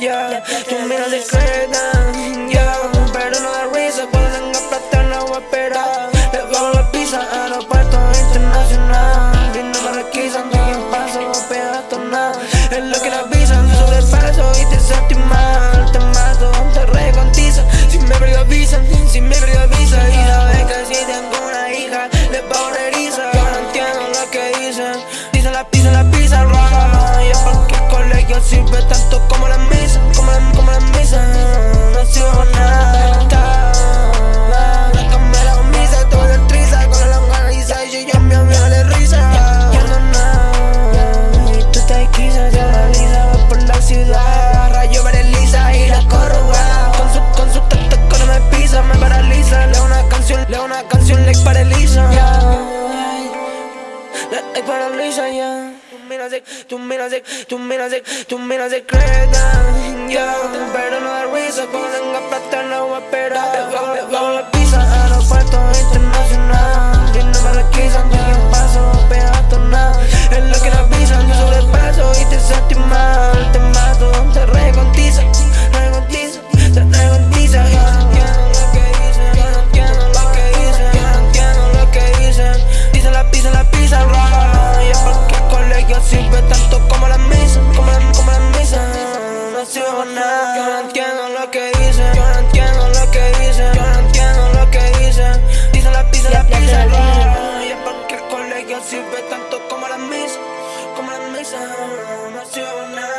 yeah. Tu mira discreta, yeah. Pero no da risa cuando tenga plata, no voy a esperar. Le pago la pizza, aeropuerto internacional. Vino para aquí, santo y en paso, peatonal. Es lo que la avisan, sobre el paso y te sentí mal. La canción like paraliza, yeah. Like paraliza, yeah. Tú miras, tú miras, tú miras secreta, yeah. Pero no da risa cuando tenga plata no va a esperar. sound, I'm not sure.